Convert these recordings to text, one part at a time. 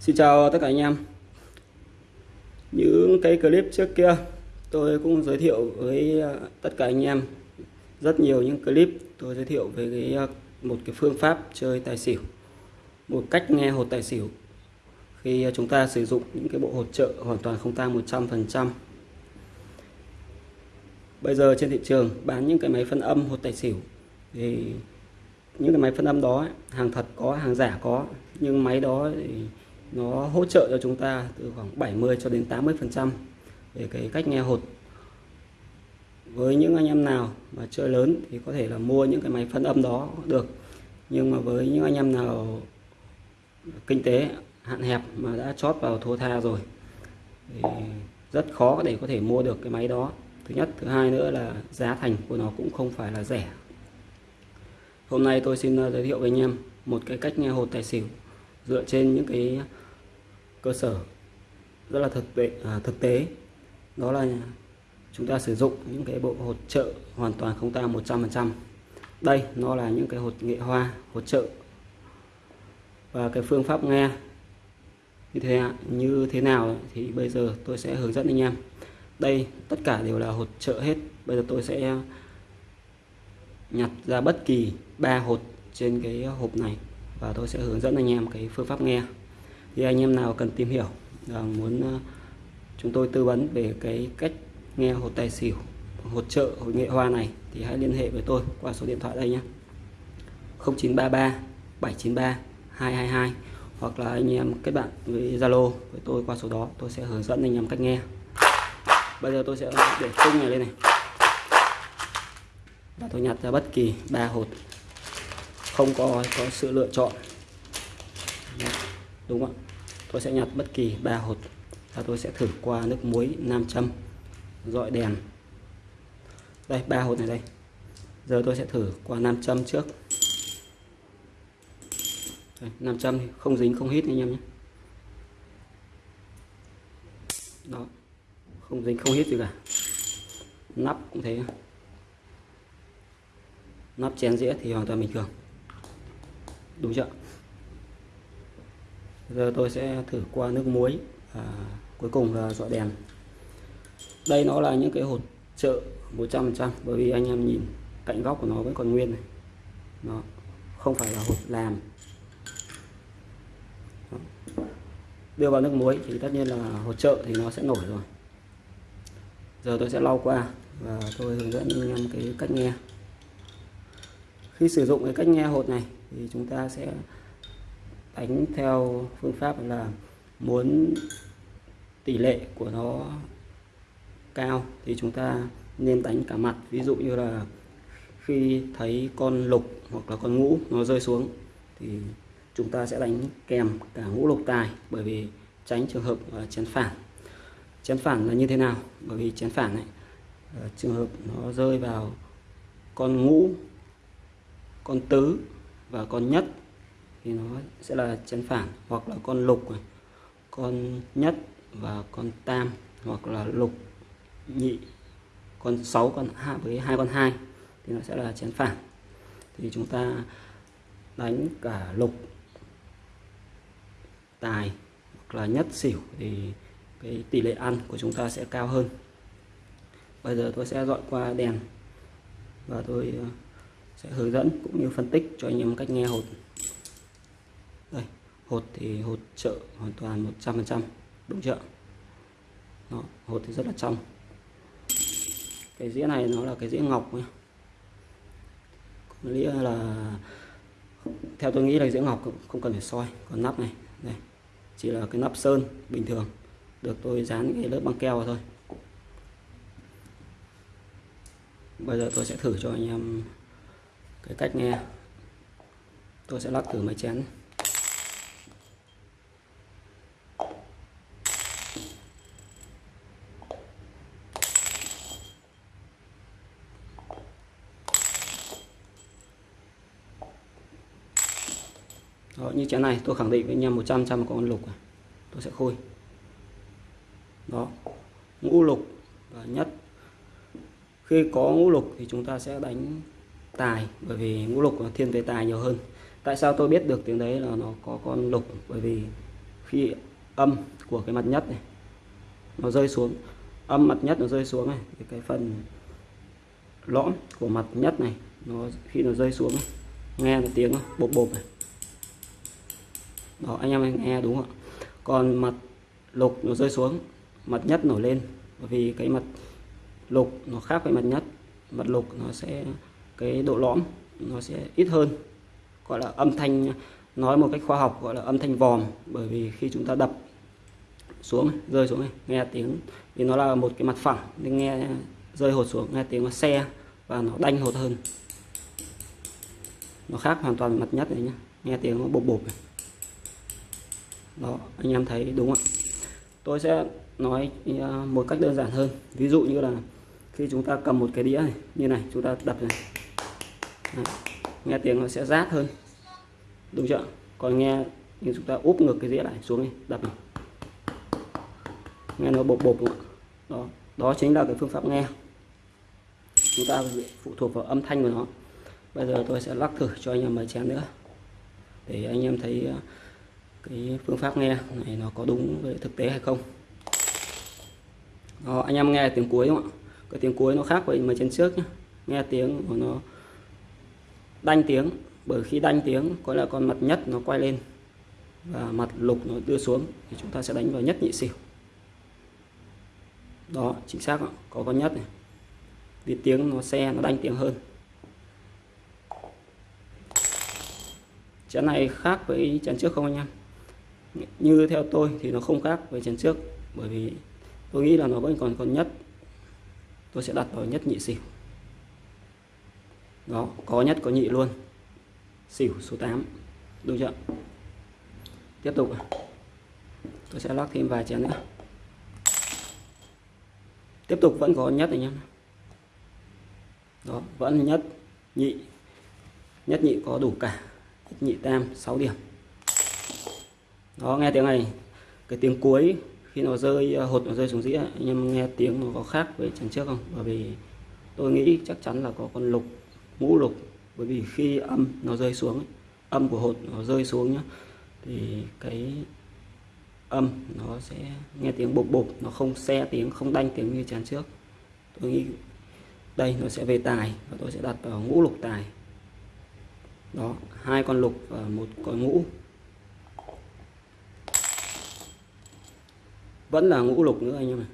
Xin chào tất cả anh em. Những cái clip trước kia tôi cũng giới thiệu với à, tất cả anh em. Rất nhiều những clip tôi giới thiệu về cái à, một cái phương pháp chơi tài xỉu, một cách nghe hột tài xỉu. Khi à, chúng ta sử dụng những cái bộ hỗ trợ hoàn toàn không tang 100% bây giờ trên thị trường bán những cái máy phân âm hột tài xỉu thì những cái máy phân âm đó hàng thật có, hàng giả có, nhưng máy đó thì nó hỗ trợ cho chúng ta từ khoảng 70 cho đến 80 phần trăm về cái cách nghe hột. Với những anh em nào mà chơi lớn thì có thể là mua những cái máy phân âm đó được. Nhưng mà với những anh em nào kinh tế hạn hẹp mà đã chót vào thua tha rồi thì rất khó để có thể mua được cái máy đó. Thứ nhất. Thứ hai nữa là giá thành của nó cũng không phải là rẻ. Hôm nay tôi xin ờ, giới thiệu với anh em một cái cách nghe hột tài xỉu dựa trên những cái cơ sở rất là thực tế à, thực tế. Đó là chúng ta sử dụng những cái bộ hỗ trợ hoàn toàn không tang 100% đây nó là những cái hột nghệ hoa hỗ trợ. Và cái phương pháp nghe như thế như thế nào thì bây giờ tôi sẽ hướng dẫn anh em. Đây tất cả đều là hột trợ hết. Bây giờ tôi sẽ nhặt ra bất kỳ ba hột trên cái hộp này và tôi sẽ hướng dẫn anh em cái phương pháp nghe thì anh em nào cần tìm hiểu và muốn à, chúng tôi tư vấn về cái cách nghe hột tài xỉu hỗ trợ hội nghệ hoa này thì hãy liên hệ với tôi qua số điện thoại đây nhé. 0933 793 222 hoặc là anh em kết bạn với Zalo với tôi qua số đó, tôi sẽ hướng dẫn anh em cách nghe. Bây giờ tôi sẽ để tung này lên này. Và tôi nhặt ra bất kỳ ba hột không có có sự lựa chọn đúng không tôi sẽ nhặt bất kỳ ba hột và tôi sẽ thử qua nước muối nam châm dọi đèn. Đây ba hột này đây. Giờ tôi sẽ thử qua nam châm trước. Đây, nam châm không dính không hít anh em nhé. Đó không dính không hít gì cả. Nắp cũng thế. Nắp chén dĩa thì hoàn toàn bình thường. Đúng chưa? Giờ tôi sẽ thử qua nước muối và cuối cùng là dọa đèn. Đây nó là những cái hột trợ 100% bởi vì anh em nhìn cạnh góc của nó vẫn còn nguyên này. Nó không phải là hột làm. Đưa vào nước muối thì tất nhiên là hột trợ thì nó sẽ nổi rồi. Giờ tôi sẽ lau qua và tôi hướng dẫn anh em cái cách nghe. Khi sử dụng cái cách nghe hột này thì chúng ta sẽ đánh theo phương pháp là muốn tỷ lệ của nó cao thì chúng ta nên đánh cả mặt. Ví dụ như là khi thấy con lục hoặc là con ngũ nó rơi xuống thì chúng ta sẽ đánh kèm cả ngũ lục tài, bởi vì tránh trường hợp à, chén phản. Chén phản là như thế nào? Bởi vì chén phản này à, trường hợp nó rơi vào con ngũ, con tứ và con nhất thì nó sẽ là chén phản hoặc là con lục này, con nhất và con tam hoặc là lục nhị con 6 con hai với hai con hai thì nó sẽ là chén phản. Thì chúng ta đánh cả lục tài hoặc là nhất xỉu thì cái tỷ lệ ăn của chúng ta sẽ cao hơn. Bây giờ tôi sẽ dọn qua đèn và tôi ờ, sẽ hướng dẫn cũng như phân tích cho anh em cách nghe hột hột thì hột trợ hoàn toàn 100% đúng chưa? Đó, hột thì rất là trong. Cái dĩa này nó là cái dĩa ngọc nhé có nghĩa là theo tôi nghĩ là dĩa ngọc không cần phải soi còn nắp này đây chỉ là cái nắp sơn bình thường được tôi dán cái lớp băng keo vào thôi. Bây giờ tôi sẽ thử cho anh em cái cách nghe. Tôi sẽ lắc thử máy chén. Đó, như chén này tôi khẳng định với anh em 100 trăm có con lục này. tôi sẽ khôi. Đó ngũ lục và nhất. Khi có ngũ lục thì chúng ta sẽ đánh tài bởi vì ngũ lục thiên về tài nhiều hơn. Tại sao tôi biết được tiếng đấy là nó có con lục? Bởi vì khi âm của cái mặt nhất này nó rơi xuống âm mặt nhất nó rơi xuống này thì cái phần lõm của mặt nhất này nó khi nó rơi xuống này, nghe là tiếng bột bột này đó, anh em nghe đúng không còn mặt lục nó rơi xuống, mặt nhất nổi lên. Bởi vì cái mặt lục nó khác với mặt nhất. Mặt lục nó sẽ, cái độ lõm nó sẽ ít hơn. Gọi là âm thanh, nói một cách khoa học, gọi là âm thanh vòm. Bởi vì khi chúng ta đập xuống, rơi xuống này, nghe tiếng, vì nó là một cái mặt phẳng, nên nghe, rơi hột xuống, nghe tiếng nó xe và nó đanh hột hơn. Nó khác hoàn toàn mặt nhất này nhé nghe tiếng nó bộp bộp này đó, anh em thấy đúng không tôi sẽ nói à, một cách đơn giản hơn. Ví dụ như là khi chúng ta cầm một cái đĩa này, như này, chúng ta đập này. Đấy. nghe tiếng nó sẽ rát hơn. Đúng chưa còn nghe như chúng ta úp ngược cái đĩa lại xuống này đập này. Nghe nó bột bột đúng không? đó đó chính là cái phương pháp nghe. Chúng ta phụ thuộc vào âm thanh của nó. Bây giờ tôi sẽ lắc thử cho anh em mấy chén nữa. Để anh em thấy à, cái phương pháp nghe này nó có đúng với thực tế hay không? Đó, anh em nghe tiếng cuối đúng không ạ? Cái tiếng cuối nó khác với mà trên trước nhé nghe tiếng của nó đanh tiếng bởi khi đanh tiếng có là con mặt nhất nó quay lên và mặt lục nó đưa xuống thì chúng ta sẽ đánh vào nhất nhị xỉu. Đó chính xác có con nhất này. Vì tiếng nó xe nó đanh tiếng hơn. Chén này khác với chén trước không anh em? Như theo tôi thì nó không khác với chén trước, bởi vì tôi nghĩ là nó vẫn còn còn nhất. Tôi sẽ đặt vào nhất nhị xỉu. Đó, có nhất có nhị luôn. Xỉu số 8 đúng chưa? Tiếp tục tôi sẽ lắc thêm vài chén nữa. Tiếp tục vẫn có nhất anh em đó, vẫn nhất nhị. Nhất nhị có đủ cả. Nhất nhị tam 6 điểm đó, nghe tiếng này. Cái tiếng cuối, khi nó rơi à, hột nó rơi xuống dĩa, anh em nghe tiếng nó có khác với trận trước không? Bởi vì tôi nghĩ chắc chắn là có con lục ngũ lục. Bởi vì khi âm nó rơi xuống âm của hột nó rơi xuống nhá, thì cái âm nó sẽ nghe tiếng bột bột nó không xe tiếng, không đanh tiếng như chán trước. Tôi nghĩ đây nó sẽ về tài và tôi sẽ đặt vào ngũ lục tài. Đó, hai con lục và một con ngũ vẫn là ngũ lục nữa anh em này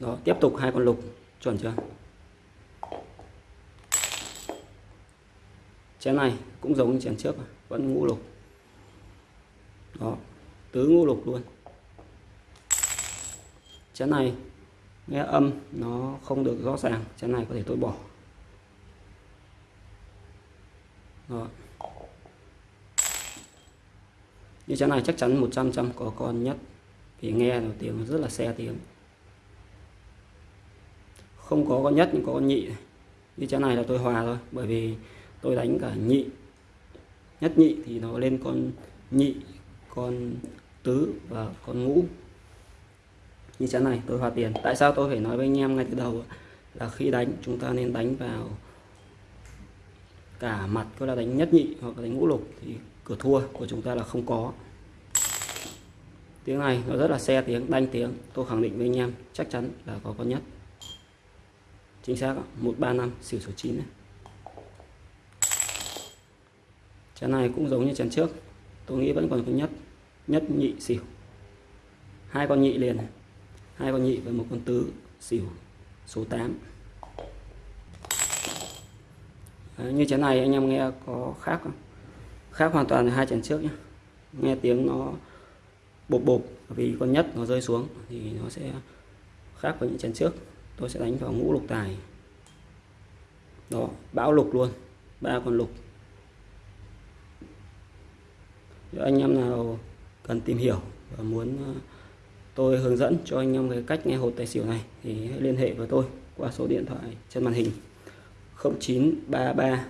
đó, tiếp tục hai con lục, chuẩn chưa? Chén này cũng giống như chén trước vẫn ngũ lục. Đó, tứ ngũ lục luôn. Chén này, nghe âm, nó không được rõ ràng. Chén này có thể tôi bỏ. Đó. như chén này chắc chắn 100 trăm có con nhất thì nghe là tiếng, rất là xe tiếng. Không có con nhất nhưng có con nhị. Như chén này là tôi hòa thôi, bởi vì tôi đánh cả nhị. Nhất nhị thì nó lên con nhị, con tứ và con ngũ. Như chén này, tôi hòa tiền. Tại sao tôi phải nói với anh em ngay từ đầu là khi đánh, chúng ta nên đánh vào cả mặt, có là đánh nhất nhị hoặc là đánh ngũ lục. Thì cửa thua của chúng ta là không có tiếng này nó rất là xe tiếng đanh tiếng. Tôi khẳng định với anh em chắc chắn là có con nhất. Chính xác 135 xỉu số 9 này. Chén này cũng giống như chén trước. Tôi nghĩ vẫn còn con nhất nhất nhị xỉu. Hai con nhị liền hai con nhị và một con tứ xỉu số 8 Đấy, như chén này anh em nghe có khác không? Khác hoàn toàn hai chén trước nhé nghe tiếng nó bộp bộp, vì con nhất nó rơi xuống thì nó sẽ khác với những chén trước. Tôi sẽ đánh vào ngũ lục tài. Đó, bão lục luôn, ba con lục. Nếu anh em nào cần tìm hiểu và muốn ờ, tôi hướng dẫn cho anh em cái cách nghe hột tài xỉu này thì hãy liên hệ với tôi qua số điện thoại trên màn hình. 0933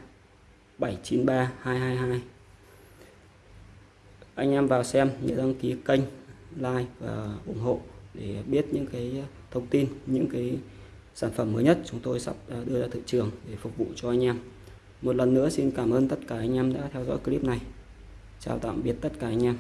793 222 anh em vào xem, nhớ đăng ký kênh, like và ủng hộ để biết những cái thông tin, những cái sản phẩm mới nhất chúng tôi sắp à, đưa ra thị trường để phục vụ cho anh em. Một lần nữa xin cảm ơn tất cả anh em đã theo dõi clip này. Chào tạm biệt tất cả anh em.